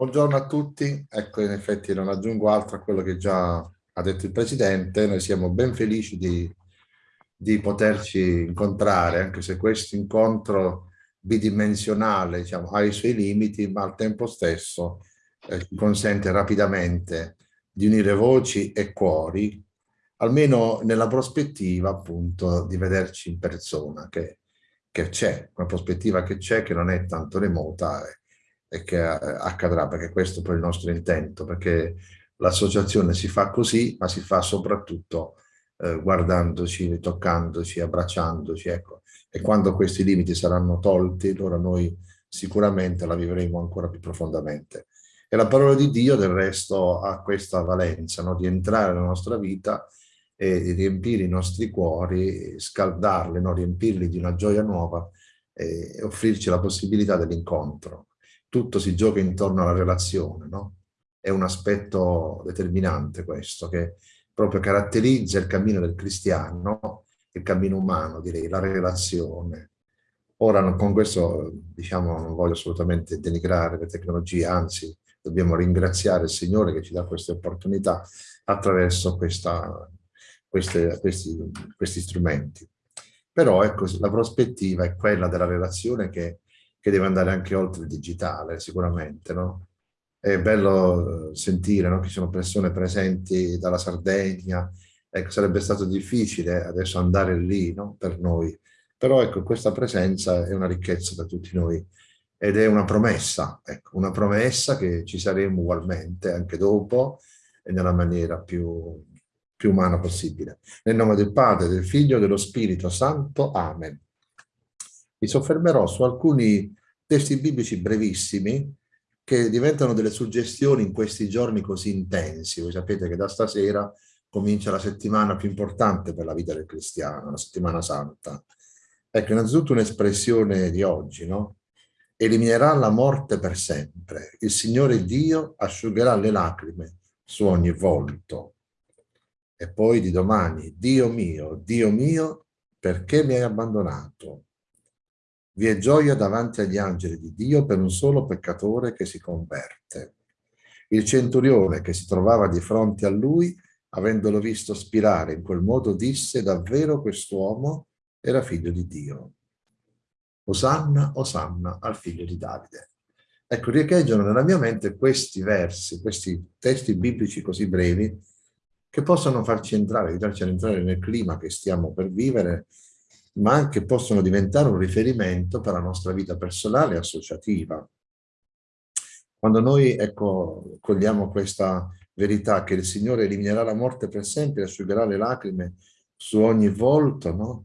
Buongiorno a tutti, ecco in effetti non aggiungo altro a quello che già ha detto il Presidente, noi siamo ben felici di, di poterci incontrare, anche se questo incontro bidimensionale diciamo, ha i suoi limiti, ma al tempo stesso eh, consente rapidamente di unire voci e cuori, almeno nella prospettiva appunto di vederci in persona, che, che c'è, una prospettiva che c'è, che non è tanto remota, eh, e che eh, accadrà, perché questo è il nostro intento, perché l'associazione si fa così, ma si fa soprattutto eh, guardandoci, toccandoci, abbracciandoci, ecco. E quando questi limiti saranno tolti, allora noi sicuramente la vivremo ancora più profondamente. E la parola di Dio del resto ha questa valenza, no? di entrare nella nostra vita e di riempire i nostri cuori, scaldarli, no? riempirli di una gioia nuova e offrirci la possibilità dell'incontro tutto si gioca intorno alla relazione, no? È un aspetto determinante questo, che proprio caratterizza il cammino del cristiano, il cammino umano, direi, la relazione. Ora con questo, diciamo, non voglio assolutamente denigrare le tecnologie, anzi, dobbiamo ringraziare il Signore che ci dà queste opportunità attraverso questa, queste, questi, questi strumenti. Però ecco, la prospettiva è quella della relazione che che deve andare anche oltre il digitale, sicuramente, no? È bello eh, sentire no? che ci sono persone presenti dalla Sardegna, ecco, sarebbe stato difficile adesso andare lì, no? Per noi. Però ecco, questa presenza è una ricchezza per tutti noi ed è una promessa, ecco, una promessa che ci saremo ugualmente anche dopo e nella maniera più, più umana possibile. Nel nome del Padre, del Figlio e dello Spirito Santo. Amen. Mi soffermerò su alcuni testi biblici brevissimi che diventano delle suggestioni in questi giorni così intensi. Voi sapete che da stasera comincia la settimana più importante per la vita del cristiano, la settimana santa. Ecco, innanzitutto un'espressione di oggi, no? Eliminerà la morte per sempre. Il Signore Dio asciugherà le lacrime su ogni volto. E poi di domani, Dio mio, Dio mio, perché mi hai abbandonato? Vi è gioia davanti agli angeli di Dio per un solo peccatore che si converte. Il centurione che si trovava di fronte a lui, avendolo visto spirare in quel modo, disse davvero quest'uomo era figlio di Dio. Osanna, Osanna al figlio di Davide. Ecco, riecheggiano nella mia mente questi versi, questi testi biblici così brevi, che possono farci entrare, aiutarci ad entrare nel clima che stiamo per vivere ma anche possono diventare un riferimento per la nostra vita personale e associativa. Quando noi ecco, cogliamo questa verità che il Signore eliminerà la morte per sempre e asciugherà le lacrime su ogni volto, no?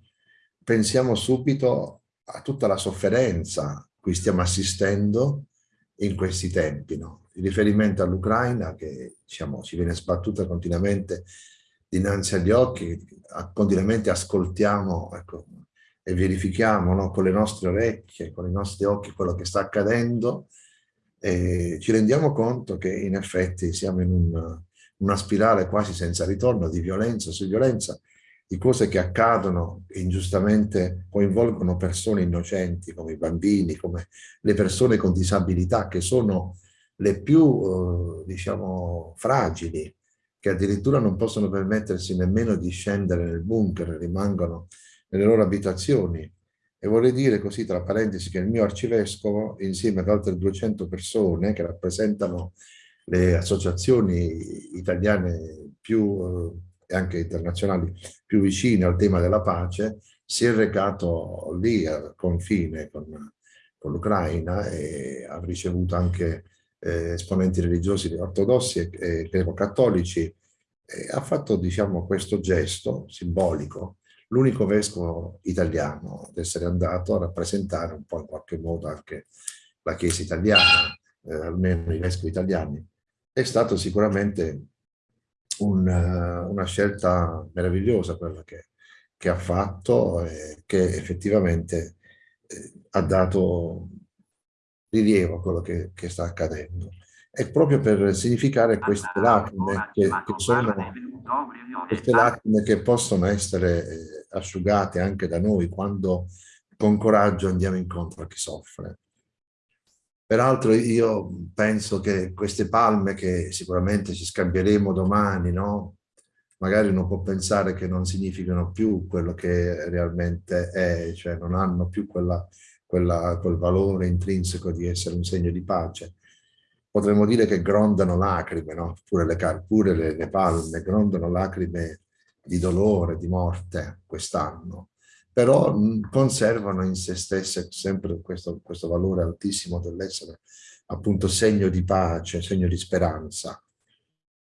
pensiamo subito a tutta la sofferenza cui stiamo assistendo in questi tempi. No? Il riferimento all'Ucraina che diciamo, ci viene sbattuta continuamente dinanzi agli occhi, continuamente ascoltiamo ecco, e verifichiamo no, con le nostre orecchie, con i nostri occhi quello che sta accadendo e ci rendiamo conto che in effetti siamo in un, una spirale quasi senza ritorno di violenza su violenza, di cose che accadono e ingiustamente coinvolgono persone innocenti come i bambini, come le persone con disabilità che sono le più, eh, diciamo, fragili, che addirittura non possono permettersi nemmeno di scendere nel bunker, rimangono nelle loro abitazioni. E vorrei dire così, tra parentesi, che il mio arcivescovo, insieme ad altre 200 persone che rappresentano le associazioni italiane più, eh, e anche internazionali più vicine al tema della pace, si è recato lì al confine con, con l'Ucraina e ha ricevuto anche eh, esponenti religiosi ortodossi e, e greco-cattolici e ha fatto diciamo, questo gesto simbolico. L'unico vescovo italiano ad essere andato a rappresentare un po' in qualche modo anche la Chiesa italiana, eh, almeno i vescovi italiani, è stato sicuramente un, uh, una scelta meravigliosa quella che, che ha fatto e che effettivamente eh, ha dato rilievo a quello che, che sta accadendo è proprio per significare queste lacrime che, che sono queste lacrime che possono essere eh, asciugate anche da noi quando con coraggio andiamo incontro a chi soffre. Peraltro io penso che queste palme che sicuramente ci scambieremo domani, no? magari uno può pensare che non significano più quello che realmente è, cioè non hanno più quella, quella, quel valore intrinseco di essere un segno di pace. Potremmo dire che grondano lacrime, no? pure, le, pure le, le palme grondano lacrime di dolore, di morte quest'anno, però conservano in se stesse sempre questo, questo valore altissimo dell'essere appunto segno di pace, segno di speranza.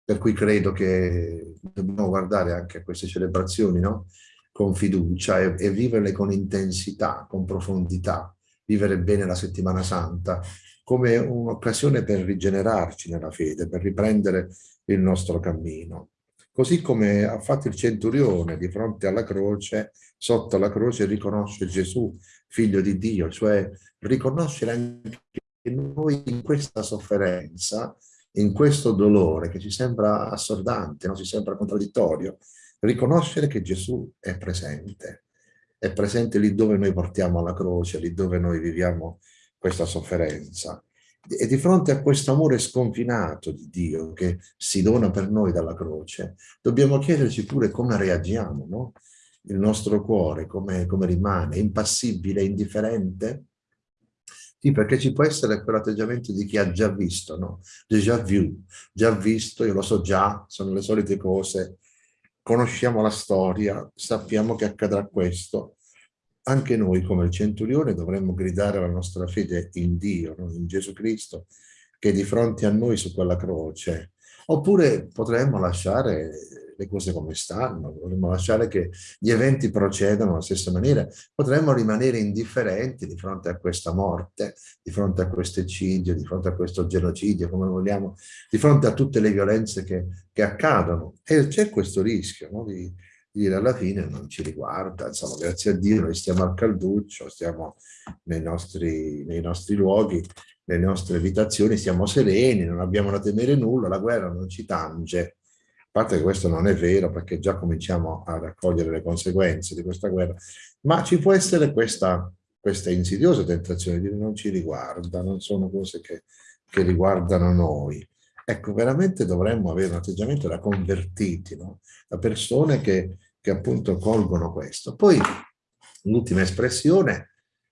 Per cui credo che dobbiamo guardare anche a queste celebrazioni no? Con fiducia e, e viverle con intensità, con profondità, vivere bene la settimana santa come un'occasione per rigenerarci nella fede, per riprendere il nostro cammino. Così come ha fatto il centurione di fronte alla croce, sotto la croce riconosce Gesù, figlio di Dio, cioè riconoscere anche noi in questa sofferenza in questo dolore che ci sembra assordante, no? ci sembra contraddittorio, riconoscere che Gesù è presente, è presente lì dove noi portiamo la croce, lì dove noi viviamo questa sofferenza. E di fronte a questo amore sconfinato di Dio che si dona per noi dalla croce, dobbiamo chiederci pure come reagiamo, no? Il nostro cuore come, come rimane, impassibile, indifferente? Sì, perché ci può essere quell'atteggiamento di chi ha già visto, no? Déjà vu, già visto, io lo so già, sono le solite cose, conosciamo la storia, sappiamo che accadrà questo. Anche noi, come il centurione, dovremmo gridare la nostra fede in Dio, in Gesù Cristo, che di fronte a noi su quella croce. Oppure potremmo lasciare le cose come stanno, vorremmo lasciare che gli eventi procedano alla stessa maniera, potremmo rimanere indifferenti di fronte a questa morte, di fronte a questo eccidio, di fronte a questo genocidio, come vogliamo, di fronte a tutte le violenze che, che accadono. E c'è questo rischio no? di, dire alla fine non ci riguarda, insomma grazie a Dio noi stiamo al calduccio, stiamo nei nostri, nei nostri luoghi, nelle nostre abitazioni, siamo sereni, non abbiamo da temere nulla, la guerra non ci tange, a parte che questo non è vero perché già cominciamo a raccogliere le conseguenze di questa guerra, ma ci può essere questa, questa insidiosa tentazione di dire non ci riguarda, non sono cose che, che riguardano noi. Ecco, veramente dovremmo avere un atteggiamento da convertiti, no? da persone che, che appunto colgono questo. Poi l'ultima espressione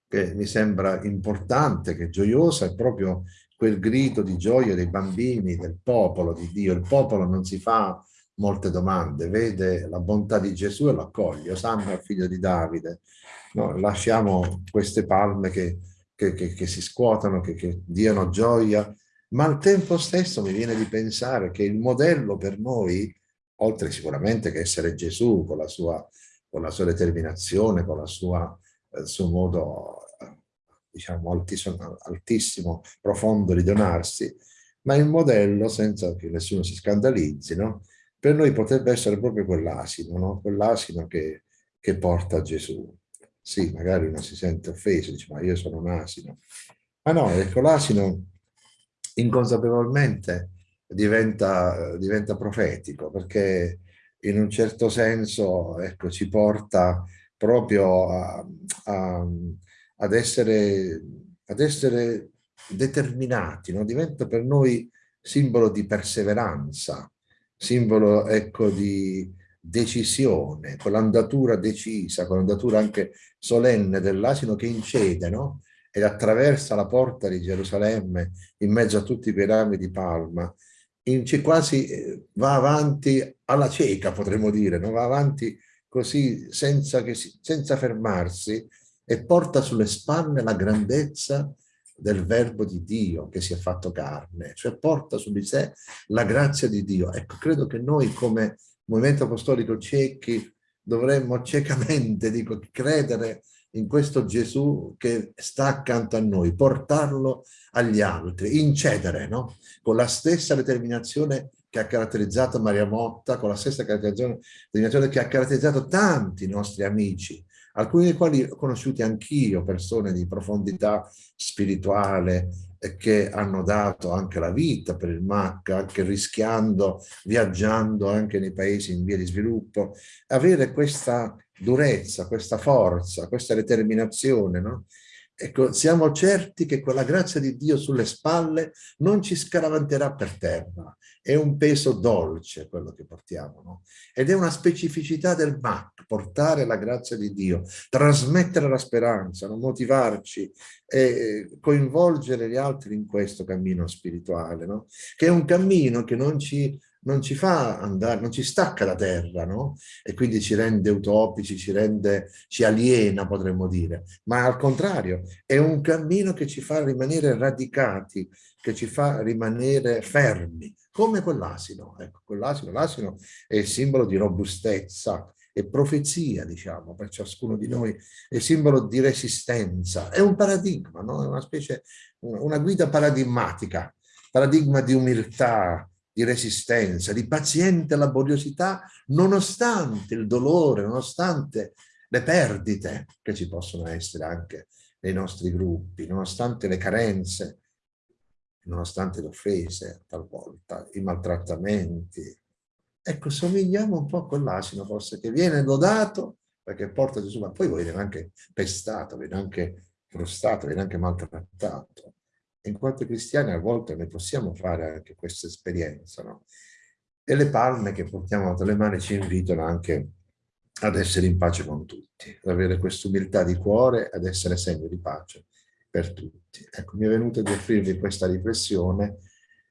che mi sembra importante, che è gioiosa, è proprio quel grido di gioia dei bambini, del popolo di Dio. Il popolo non si fa molte domande, vede la bontà di Gesù e lo accoglie, Osanna figlio di Davide. No, lasciamo queste palme che, che, che, che si scuotano, che, diano gioia, ma al tempo stesso mi viene di pensare che il modello per noi, oltre sicuramente che essere Gesù con la sua, con la sua determinazione, con la sua, il suo modo diciamo altissimo, altissimo, profondo di donarsi, ma il modello, senza che nessuno si scandalizzi, no? per noi potrebbe essere proprio quell'asino, no? quell'asino che, che porta Gesù. Sì, magari uno si sente offeso, dice ma io sono un asino. Ma no, ecco, l'asino inconsapevolmente diventa, diventa profetico perché in un certo senso ecco, ci porta proprio a, a, ad, essere, ad essere determinati, no? diventa per noi simbolo di perseveranza, simbolo ecco, di decisione, con l'andatura decisa, con l'andatura anche solenne dell'asino che incede, no? ed attraversa la porta di Gerusalemme in mezzo a tutti quei rami di palma, in, quasi eh, va avanti alla cieca, potremmo dire, no? va avanti così senza, che senza fermarsi e porta sulle spalle la grandezza del verbo di Dio che si è fatto carne, cioè porta su di sé la grazia di Dio. Ecco, credo che noi come movimento apostolico ciechi dovremmo ciecamente, dico, credere in questo Gesù che sta accanto a noi, portarlo agli altri, incedere, no? Con la stessa determinazione che ha caratterizzato Maria Motta, con la stessa determinazione che ha caratterizzato tanti nostri amici, alcuni dei quali ho conosciuti anch'io, persone di profondità spirituale che hanno dato anche la vita per il MAC, anche rischiando, viaggiando anche nei paesi in via di sviluppo, avere questa durezza, questa forza, questa determinazione, no? Ecco, siamo certi che con la grazia di Dio sulle spalle non ci scaravanterà per terra. È un peso dolce quello che portiamo, no? Ed è una specificità del MAC, portare la grazia di Dio, trasmettere la speranza, no? motivarci e coinvolgere gli altri in questo cammino spirituale, no? Che è un cammino che non ci non ci fa andare, non ci stacca da terra, no? E quindi ci rende utopici, ci rende, ci aliena, potremmo dire. Ma al contrario, è un cammino che ci fa rimanere radicati, che ci fa rimanere fermi, come quell'asino. Ecco, quell'asino, l'asino è il simbolo di robustezza, è profezia, diciamo, per ciascuno di noi, è simbolo di resistenza, è un paradigma, no? È una specie, una guida paradigmatica, paradigma di umiltà, di resistenza, di paziente laboriosità, nonostante il dolore, nonostante le perdite che ci possono essere anche nei nostri gruppi, nonostante le carenze, nonostante le offese talvolta, i maltrattamenti. Ecco, somigliamo un po' a quell'asino forse che viene lodato perché porta Gesù, ma poi viene anche pestato, viene anche frustrato, viene anche maltrattato in quanto cristiani a volte ne possiamo fare anche questa esperienza, no? E le palme che portiamo tra le mani ci invitano anche ad essere in pace con tutti, ad avere questa umiltà di cuore, ad essere segno di pace per tutti. Ecco, mi è venuto di offrirvi questa riflessione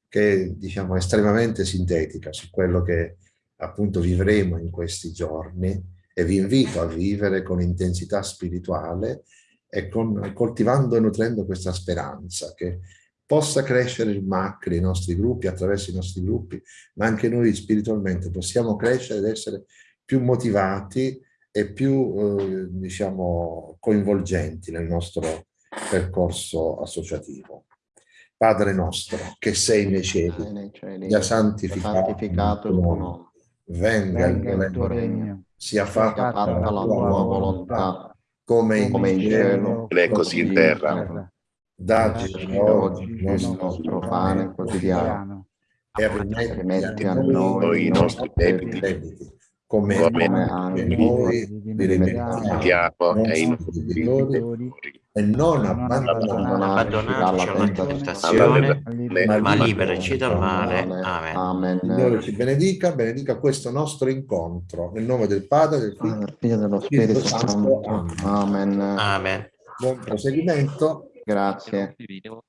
che è, diciamo, estremamente sintetica su quello che appunto vivremo in questi giorni e vi invito a vivere con intensità spirituale e con, coltivando e nutrendo questa speranza che possa crescere il MAC nei nostri gruppi, attraverso i nostri gruppi, ma anche noi spiritualmente possiamo crescere ed essere più motivati e più, eh, diciamo, coinvolgenti nel nostro percorso associativo. Padre nostro, che sei nei cieli, sia santificato, santificato il tuo nome, venga, venga il tuo regno, sia fatta, fatta la tua volontà, come in, come in cielo, e così in terra. Dacci oggi il nostro pane quotidiano. e rimetti a noi i nostri debiti, come, come anche noi rimettiamo ai nostri debitori e non abbandonarci alla tentazione, ma liberaci dal male. Amen. Amen. Signore ci benedica, benedica questo nostro incontro. Nel nome del Padre, del Figlio e dello Spirito Santo. Amen. Amen. Buon proseguimento. Grazie.